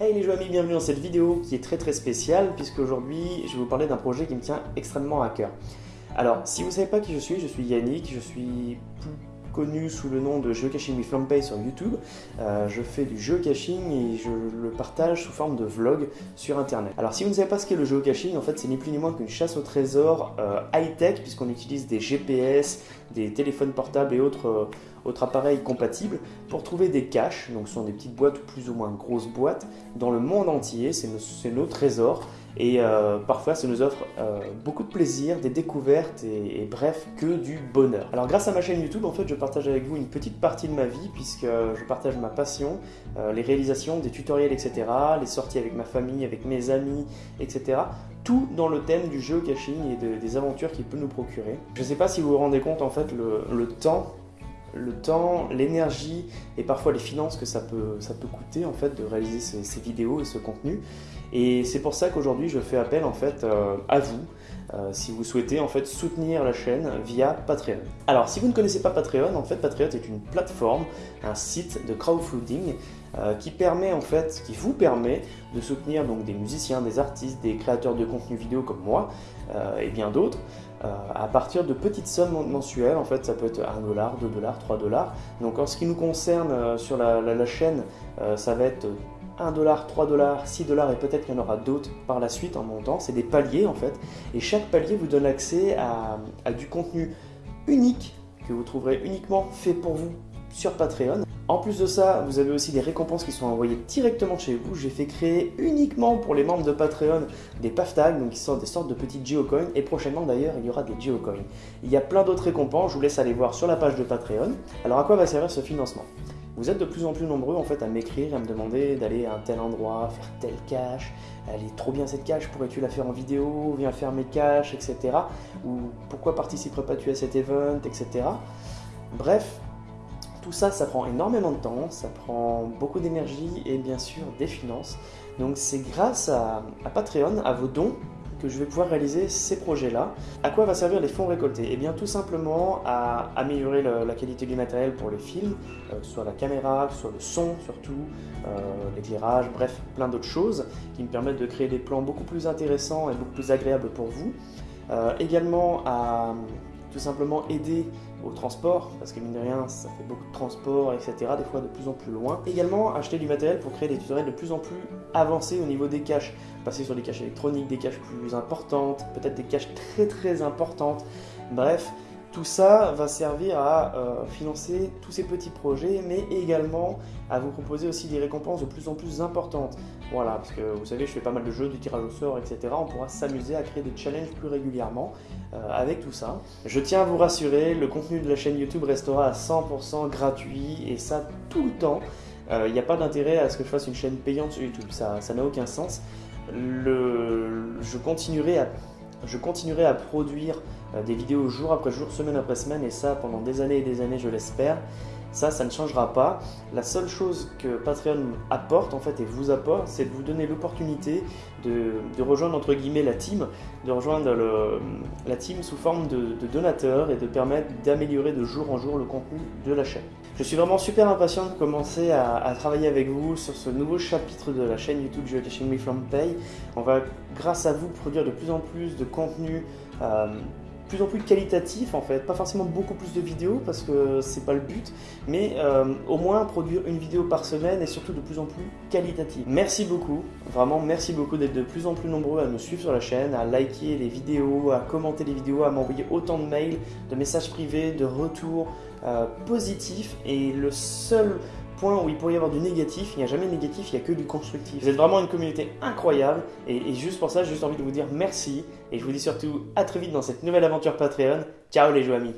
Hey les amis, bienvenue dans cette vidéo qui est très très spéciale puisque aujourd'hui je vais vous parler d'un projet qui me tient extrêmement à cœur. Alors, si vous ne savez pas qui je suis, je suis Yannick, je suis connu sous le nom de Geocaching with Flampay sur YouTube. Euh, je fais du geocaching et je le partage sous forme de vlog sur internet. Alors si vous ne savez pas ce qu'est le geocaching, en fait c'est ni plus ni moins qu'une chasse au trésor euh, high-tech puisqu'on utilise des GPS, des téléphones portables et autres, euh, autres appareils compatibles pour trouver des caches, donc ce sont des petites boîtes ou plus ou moins grosses boîtes, dans le monde entier, c'est nos, nos trésors. Et euh, parfois, ça nous offre euh, beaucoup de plaisir, des découvertes et, bref, que du bonheur. Alors grâce à ma chaîne YouTube, en fait, je partage avec vous une petite partie de ma vie puisque je partage ma passion, euh, les réalisations, des tutoriels, etc., les sorties avec ma famille, avec mes amis, etc. Tout dans le thème du geocaching et des aventures qu'il peut nous procurer. Je ne sais pas si vous vous rendez compte, en fait, le, temps le temps, l'énergie et parfois les finances que ça peut, ça peut coûter en fait de réaliser ces vidéos et ce contenu. Et c'est pour ça qu'aujourd'hui je fais appel en fait euh, à vous euh, si vous souhaitez en fait soutenir la chaîne via Patreon. Alors si vous ne connaissez pas Patreon, en fait Patreon est une plateforme, un site de crowdfunding euh, qui permet en fait, qui vous permet de soutenir donc des musiciens, des artistes, des créateurs de contenu vidéo comme moi et bien d'autres à partir de petites sommes mensuelles. En fait, ça peut être 1 dollar, 2 dollars, 3 dollars. Donc en ce qui nous concerne sur la chaîne, ça va être 1 dollar, 3 dollars, 6 dollars et peut-être qu'il y en aura d'autres par la suite en montant. C'est des paliers en fait. Et chaque palier vous donne accès à, du contenu unique que vous trouverez uniquement fait pour vous sur Patreon. En plus de ça, vous avez aussi des récompenses qui sont envoyées directement chez vous. J'ai fait créer uniquement pour les membres de Patreon des PAF donc qui sont des sortes de petits geocoins. Et prochainement d'ailleurs, il y aura des geocoins. Il y a plein d'autres récompenses, je vous laisse aller voir sur la page de Patreon. Alors à quoi va servir ce financement? Vous êtes de plus en plus nombreux en fait à m'écrire et à me demander d'aller à un tel endroit, faire telle cache, elle est trop bien cette cache, pourrais-tu la faire en vidéo, viens faire mes caches, etc. Ou pourquoi participerais pas tu à cet event, etc. Bref, tout ça, ça prend énormément de temps, ça prend beaucoup d'énergie et bien sûr des finances. Donc c'est grâce à, à Patreon, à vos dons, que je vais pouvoir réaliser ces projets-là. À quoi va servir les fonds récoltés? Eh bien tout simplement à améliorer la qualité du matériel pour les films, euh, soit la caméra, soit le son surtout, euh, l'éclairage, bref, plein d'autres choses qui me permettent de créer des plans beaucoup plus intéressants et beaucoup plus agréables pour vous. Euh, également à tout simplement aider au transport, parce que mine de rien, ça fait beaucoup de transport, etc., des fois de plus en plus loin. Également, acheter du matériel pour créer des tutoriels de plus en plus avancés au niveau des caches. Passer sur des caches électroniques, des caches plus importantes, peut-être des caches très très importantes. Bref, tout ça va servir à euh, financer tous ces petits projets, mais également à vous proposer aussi des récompenses de plus en plus importantes. Voilà, parce que vous savez, je fais pas mal de jeux, de tirage au sort, etc. On pourra s'amuser à créer des challenges plus régulièrement euh, avec tout ça. Je tiens à vous rassurer, le contenu de la chaîne YouTube restera à 100% gratuit, et ça tout le temps. Il euh, n'y a pas d'intérêt à ce que je fasse une chaîne payante sur YouTube, ça n'a aucun sens. Je continuerai à je continuerai à produire euh, des vidéos jour après jour, semaine après semaine, et ça pendant des années et des années, je l'espère. Ça, ça ne changera pas. La seule chose que Patreon apporte, en fait, et vous apporte, c'est de vous donner l'opportunité de, rejoindre, entre guillemets, la team, de rejoindre la team sous forme de, de donateurs et de permettre d'améliorer de jour en jour le contenu de la chaîne. Je suis vraiment super impatient de commencer à, travailler avec vous sur ce nouveau chapitre de la chaîne YouTube Geocaching Me From Pay. On va, grâce à vous, produire de plus en plus de contenu euh, plus en plus qualitatif en fait, pas forcément beaucoup plus de vidéos parce que c'est pas le but, mais euh, au moins produire une vidéo par semaine et surtout de plus en plus qualitative. Merci beaucoup, vraiment merci beaucoup d'être de plus en plus nombreux à me suivre sur la chaîne, à liker les vidéos, à commenter les vidéos, à m'envoyer autant de mails, de messages privés, de retours euh, positifs. Et le seul point où il pourrait y avoir du négatif, il n'y a jamais de négatif, il n'y a que du constructif. Vous êtes vraiment une communauté incroyable et, juste pour ça, j'ai juste envie de vous dire merci et je vous dis surtout à très vite dans cette nouvelle aventure Patreon. Ciao les joueurs amis